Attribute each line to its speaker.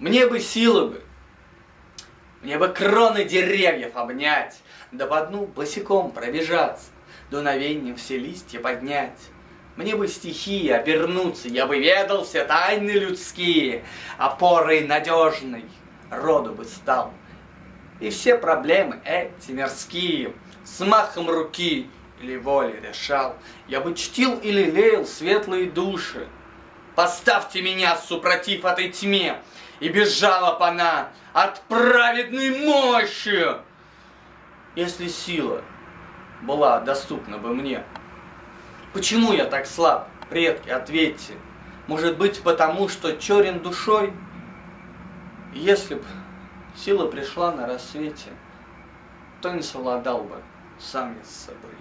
Speaker 1: Мне бы силы бы, мне бы кроны деревьев обнять, Да по дну босиком пробежаться, Дуновеньем все листья поднять. Мне бы стихии обернуться, Я бы ведал все тайны людские, Опорой надежной роду бы стал. И все проблемы эти мирские С махом руки или воли решал. Я бы чтил и лелеял светлые души. Поставьте меня, супротив этой тьме, И бежала б она от праведной мощи, Если сила была доступна бы мне. Почему я так слаб, предки, ответьте? Может быть, потому что черен душой? Если б сила пришла на рассвете, то не совладал бы сам я с собой.